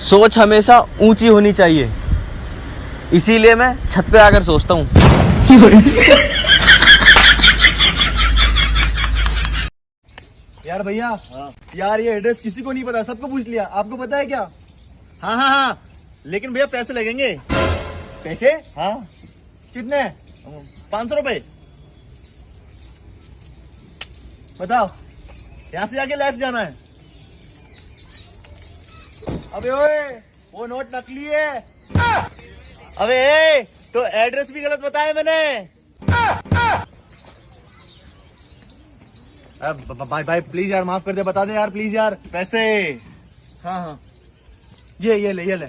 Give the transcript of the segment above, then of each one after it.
सोच हमेशा ऊँची होनी चाहिए। इसीलिए मैं छत पे आकर सोचता हूँ। यार भैया हाँ। यार ये एड्रेस किसी को नहीं पता सबको पूछ लिया। आपको पता है क्या? हाँ हाँ हाँ। लेकिन भैया पैसे लगेंगे। पैसे? हाँ। कितने? पाँच सौ रुपए। बताओ यहाँ से जाके लेफ़्ट जाना है। अबे ओए वो नोट नकली है। अबे ए, तो एड्रेस भी गलत बताया मैंने। अब भाई भाई प्लीज़ यार माफ़ कर दे बता दे यार प्लीज़ यार पैसे। हाँ हाँ। ये ये ले ये ले।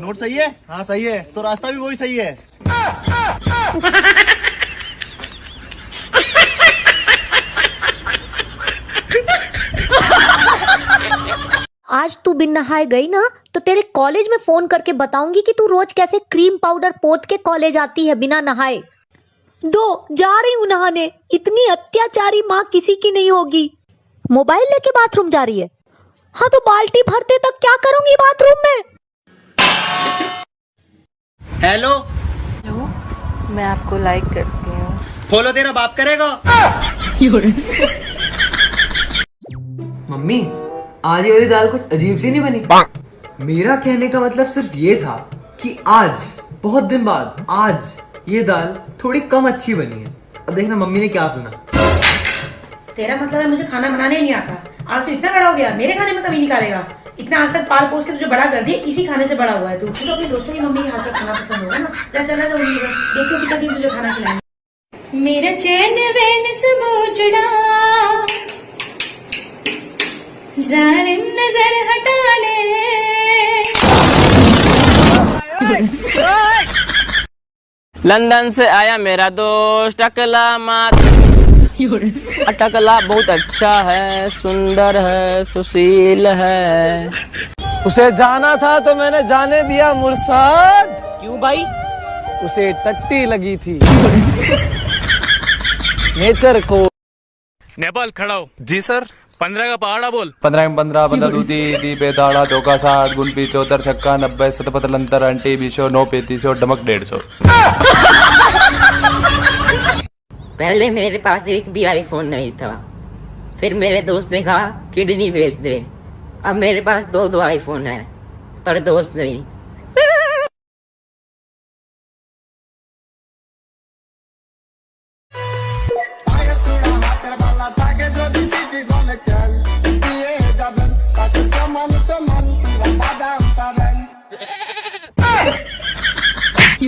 नोट सही है? हाँ सही है। तो रास्ता भी वही सही है। आज तू बिन नहाए गई ना तो तेरे कॉलेज में फ़ोन करके बताऊँगी कि तू रोज कैसे क्रीम पाउडर पोत के कॉलेज आती है बिना नहाए। दो जा रही हूँ नहाने। इतनी अत्याचारी माँ किसी की नहीं होगी। मोबाइल लेके बाथरूम जा रही है। हाँ तो बाल्टी भरते तक क्या करूँगी बाथरूम में? हेलो हेलो मैं आपको लाइक करती हूँ। फॉलो तेरा बाप करेगा। मम्मी आज ये वाली दाल कुछ अजीब सी नहीं बनी? मेरा कहने का मतलब सिर्फ़ ये था कि आज बहुत दिन बाद आज ये दाल थोड़ी कम अच्छी बनी है। अब देखना मम्मी ने क्या सुना। तेरा मतलब है मुझे खाना बनाने नहीं आता। आज तो इतना बड़ा हो गया मेरे खाने में कमी निकालेगा। इतना आज तक पाल पोस के तुझे बड़ा कर दिया इसी खाने से बड़ा हुआ है तू। तू तो अपने दोस्तों की मम्मी के हाथ का खाना पसंद होगा ना। जा चला जा मम्मी का देखो कितना दिन तुझे खाना खिलाएँगे। मेरा चैन वैन सब लंदन से आया मेरा दोस्त टकला मात टकला बहुत अच्छा है सुंदर है सुशील है। उसे जाना था तो मैंने जाने दिया मुर्साद। क्यों भाई? उसे टट्टी लगी थी। नेचर को नेपाल खड़ा हो। जी सर पंद्रह का पहाड़ा बोल। पंद्रह में पंद्रह पंद्रह दूती दी बेदाड़ा धोखा साठ गुण पिचोतर छक्का नब्बे सतपत लंतर अंटी बीसो नौ पैंतीस डमक डेढ़ सौ पहले मेरे पास एक भी आईफोन नहीं था। फिर मेरे दोस्त ने कहा किडनी बेच दे। अब मेरे पास दो दो आईफोन है पर दोस्त नहीं।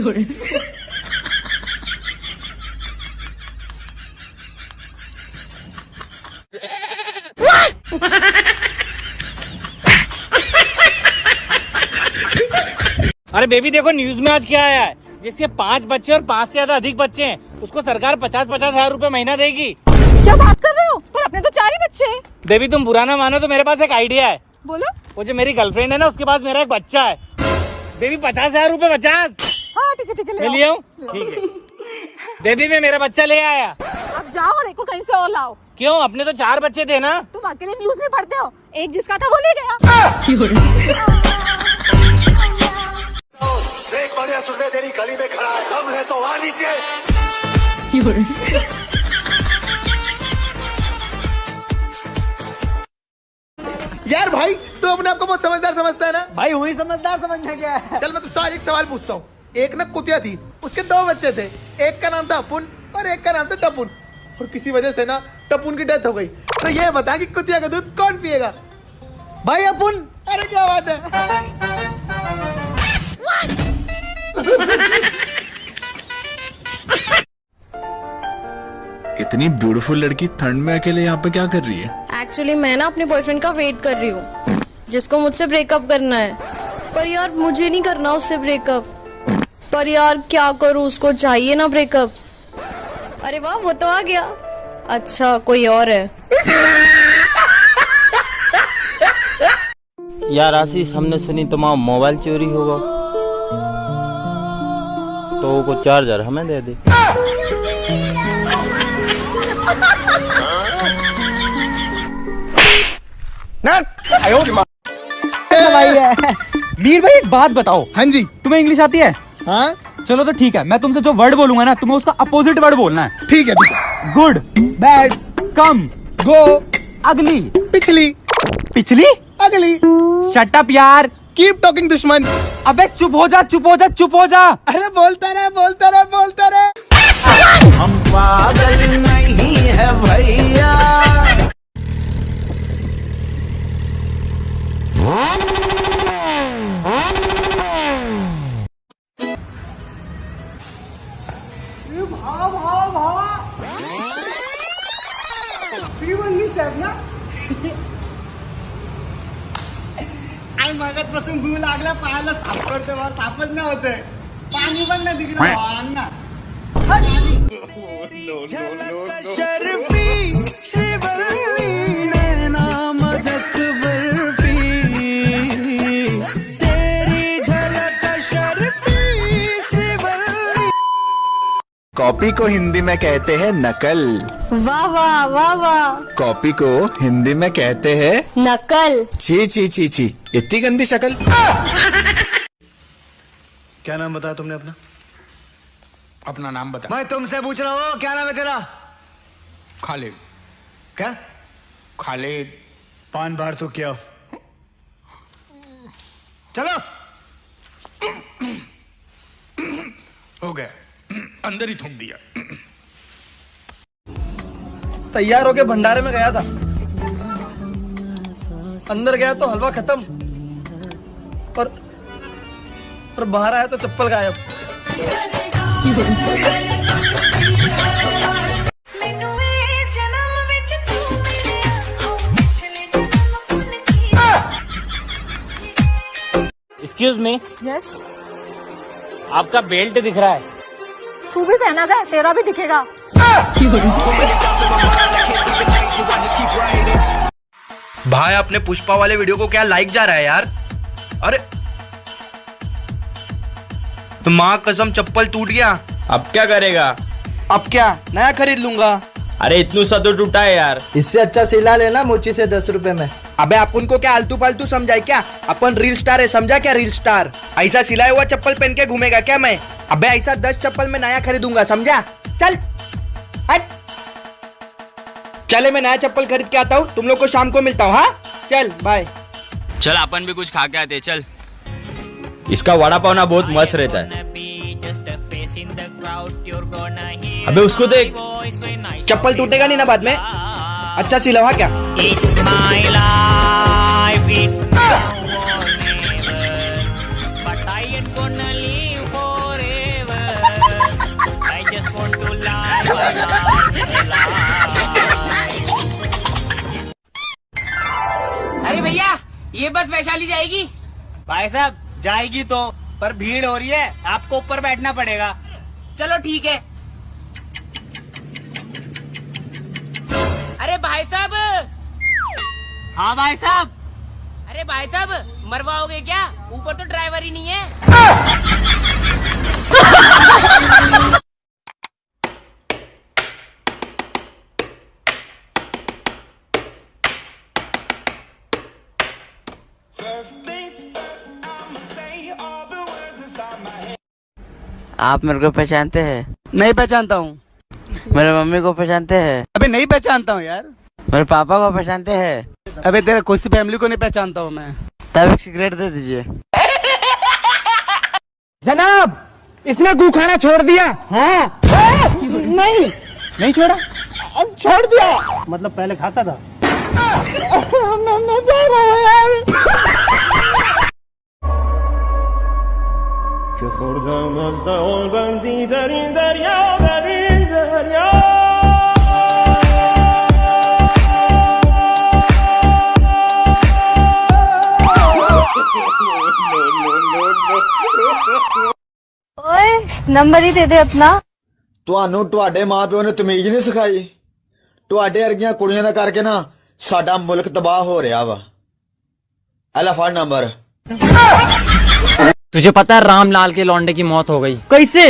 अरे बेबी देखो न्यूज़ में आज क्या आया है? जिसके पाँच बच्चे और पाँच से ज़्यादा अधिक बच्चे हैं उसको सरकार पचास पचास हज़ार रूपए महीना देगी। क्या बात कर रहे हो? पर अपने तो चार ही बच्चे हैं। बेबी तुम बुरा ना मानो तो मेरे पास एक आइडिया है। बोलो। वो जो मेरी गर्लफ्रेंड है ना उसके पास मेरा एक बच्चा है। बेबी पचास हज़ार रूपए पचास। हाँ ठीक है ठीक है ले। मैं हूँ ठीक है। बेबी मैं मेरा बच्चा ले आया। अब जाओ और एक कहीं से और लाओ। क्यों? अपने तो चार बच्चे थे ना। तुम अकेले न्यूज़ नहीं पढ़ते हो? एक जिसका था वो ले गया। देख बढ़िया सुनने तेरी गली में खड़ा है। दम है तो आ नीचे। यार भाई तू तो अपने आप को बहुत समझदार समझता है ना? भाई हुई समझदार समझना क्या है? चल मैं तुझसे आज एक सवाल पूछता हूँ। एक ना कुतिया थी उसके दो बच्चे थे। एक का नाम था अपुन और एक का नाम था टपुन। और किसी वजह से ना टपुन की डेथ हो गई। तो ये बता कि कुतिया का दूध कौन पिएगा? भाई अपुन अरे क्या बात है? इतनी ब्यूटीफुल लड़की ठंड में अकेले यहाँ पे क्या कर रही है? एक्चुअली मैं ना अपने बॉयफ्रेंड का वेट कर रही हूँ जिसको मुझसे ब्रेकअप करना है। पर यार मुझे नहीं करना उससे ब्रेकअप पर यार क्या करूँ? उसको चाहिए ना ब्रेकअप अरे वाह वो तो आ गया। अच्छा कोई और है। यार आशीष हमने सुनी तुम्हारा मोबाइल चोरी होगा। तो को चार्जर हमें दे दे। है। मीर भाई एक बात बताओ। हाँ जी। तुम्हें इंग्लिश आती है? हाँ? चलो तो ठीक है मैं तुमसे जो वर्ड बोलूँगा ना तुम्हें उसका अपोजिट वर्ड बोलना है। ठीक है ठीक है। गुड बैड कम गो अगली। पिछली। पिछली? अगली। शटअप यार। कीप टॉकिंग दुश्मन। अबे चुप हो जा चुप हो जा चुप हो जा। अरे बोलता रहे बोलता रहे बोलता रहे। हम पागल मगत पासून भू लागला पायाला सापड तेव्हा सापच नाही होते. पाणी पण नाही तिकडे. अंगणा कॉपी को हिंदी में कहते हैं नकल। वाह वाह वाह वाह। कॉपी को हिंदी में कहते हैं नकल। छी छी छी छी। इतनी गंदी शक्ल। क्या नाम बताया तुमने अपना? अपना नाम बता। मैं तुमसे पूछ रहा हूँ क्या नाम है तेरा? खालिद। क्या? खालिद। पान बार तो क्या। चलो। हो गया। अंदर ही थूक दिया। तैयार होके भंडारे में गया था। अंदर गया तो हलवा खत्म। और और बाहर आया तो चप्पल गायब। एक्सक्यूज मी यस आपका बेल्ट दिख रहा है। तू भी पहना था तेरा भी दिखेगा। भाई अपने पुष्पा वाले वीडियो को क्या लाइक जा रहा है यार? अरे तो माँ कसम चप्पल टूट गया। अब क्या करेगा? अब क्या? नया खरीद लूँगा। अरे इतनू सा तो टूटा है यार। इससे अच्छा सिला लेना मोची से दस रुपए में। अबे अपन को क्या आलतू फालतू समझाए क्या? अपन रील स्टार है समझा क्या रील स्टार ऐसा सिलाया हुआ चप्पल पहन के घूमेगा क्या मैं? अबे ऐसा दस चप्पल में नया खरीदूँगा समझा? चल। हट। चले मैं नया चप्पल खरीद के आता हूँ तुम लोग को शाम को मिलता हूँ हाँ? चल बाय चल अपन भी कुछ खा के आते चल। इसका वड़ा पाव ना बहुत मस्त रहता है। अबे उसको देख। चप्पल टूटेगा नहीं ना बाद में? अच्छा सिलवा क्या? It's my life, it's but I ain't gonna live forever. I just want to live my अरे भैया ये बस वैशाली जाएगी? भाई साहब जाएगी तो पर भीड़ हो रही है आपको ऊपर बैठना पड़ेगा। चलो ठीक है अरे भाई साहब। हाँ भाई साहब। अरे भाई साहब मरवाओगे क्या? ऊपर तो ड्राइवर ही नहीं है। आप मेरे को पहचानते हैं? नहीं पहचानता हूँ। मेरे मम्मी को पहचानते हैं। अबे नहीं पहचानता हूँ यार। मेरे पापा को पहचानते हैं। अबे तेरे खुशी फैमिली को नहीं पहचानता हूँ मैं। तब एक सिगरेट दे दीजिए। जनाब इसने गु खाना छोड़ दिया। हाँ। नहीं। नहीं छोड़ा? अब छोड़ दिया। मतलब पहले खाता था? ओए नंबर ही दे दे अपना ਤੁਹਾਨੂੰ ਤੁਹਾਡੇ ਮਾਪਿਓ ਨੇ ਤਮੀਜ਼ ਨਹੀਂ ਸਿਖਾਈ ਤੁਹਾਡੇ ਵਰਗੀਆਂ ਕੁੜੀਆਂ ਦਾ ਕਰਕੇ ਨਾ ਸਾਡਾ ਮੁਲਕ ਤਬਾਹ ਹੋ ਰਿਹਾ ਵਾ ਅਲਾ ਫੜ ਨੰਬਰ तुझे पता है रामलाल के लौंडे की मौत हो गई कैसे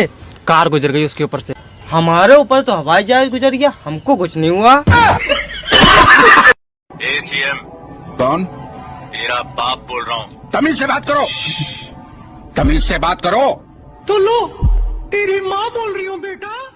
कार गुजर गई उसके ऊपर से हमारे ऊपर तो हवाई जहाज गुजर गया हमको कुछ नहीं हुआ एसीएम कौन तेरा बाप बोल रहा हूँ तमीज से बात करो तमीज से बात करो तो लो तेरी माँ बोल रही हूँ बेटा।